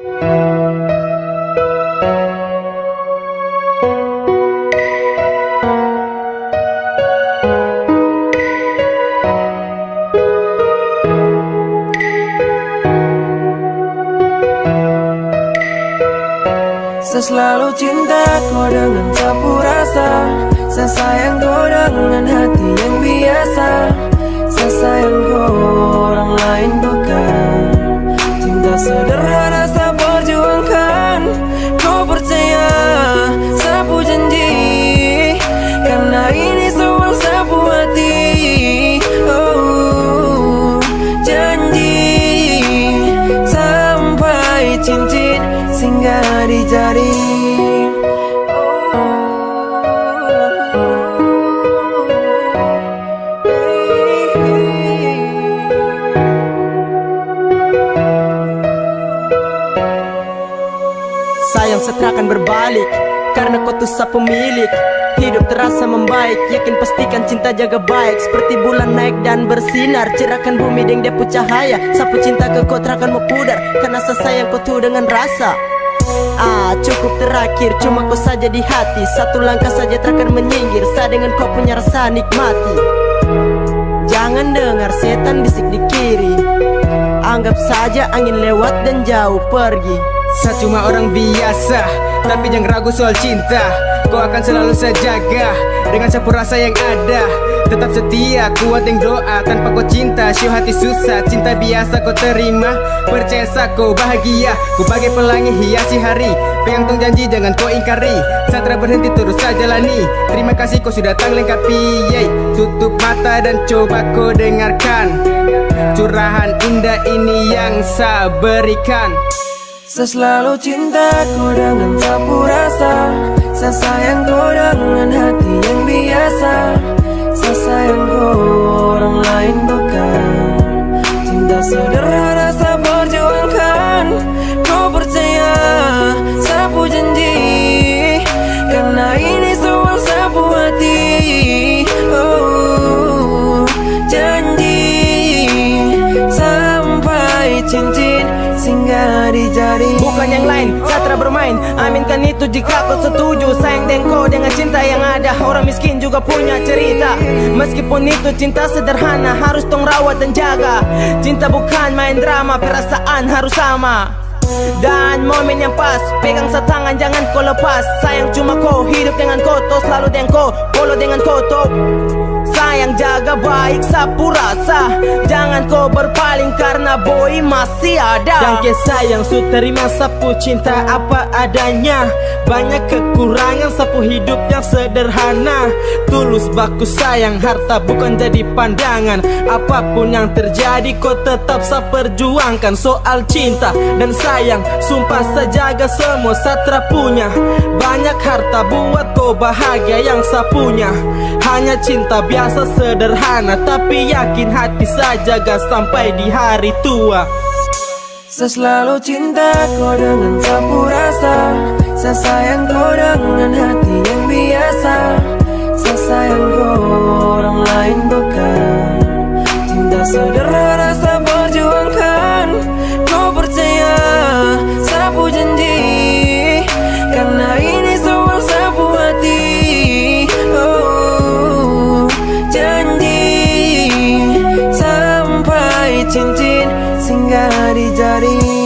Saya selalu cinta kau dengan sapu rasa. Saya sayang kau dengan singgah di jari Sayang setra akan berbalik Karena kau tuh pemilik. Hidup terasa membaik Yakin pastikan cinta jaga baik. Seperti bulan naik dan bersinar Cerahkan bumi dengan depu cahaya. Sapu cinta ke kau terakan mau pudar Karena saya sayang kau tuh dengan rasa Ah cukup terakhir Cuma kau saja di hati. Satu langkah saja terakan menyinggir. Saya dengan kau punya rasa nikmati. Jangan dengar setan bisik di kiri. Anggap saja angin lewat dan jauh pergi. Saya cuma orang biasa Tapi jangan ragu soal cinta. Kau akan selalu saya jaga Dengan sapu rasa yang ada Tetap setia, kuat yang doa. Tanpa kau cinta, syuh hati susah. Cinta biasa kau terima Percaya kau bahagia. Ku bagai pelangi hiasi hari. Pegang tong janji jangan kau ingkari. Satra berhenti terus saya jalani. Terima kasih kau sudah datang lengkapi Yeay. Tutup mata dan coba kau dengarkan. Curahan indah ini yang saya berikan. Saya selalu cinta kau dengan sapu rasa. Saya sayang kau dengan hati yang biasa singgah di jari Bukan yang lain, Satra bermain. Aminkan itu jika kau setuju. Sayang kau dengan cinta yang ada. Orang miskin juga punya cerita. Meskipun itu cinta sederhana Harus tong rawat dan jaga. Cinta bukan main drama Perasaan harus sama. Dan momen yang pas Pegang setangan jangan kau lepas. Sayang cuma kau hidup dengan kau Toh selalu dengan kau Polo dengan kau toh Sayang jaga baik sapu rasa. Jangan kau berpaling karena boy masih ada. Ke sayang su terima sapu cinta apa adanya. Banyak kekurangan sapu hidup yang sederhana. Tulus baku sayang harta bukan jadi pandangan. Apa pun yang terjadi kau tetap sa perjuangkan. Soal cinta dan sayang Sumpah sejaga semua satra punya. Banyak harta buat kau bahagia yang sa punya Hanya cinta biasa sederhana Tapi yakin hati saya jaga sampai di hari tua. Saya selalu cinta kau dengan sapu rasa. Saya sayang kau dengan hati yang biasa. Saya sayang kau orang lain bukan. Cinta sederhana tinggal di jari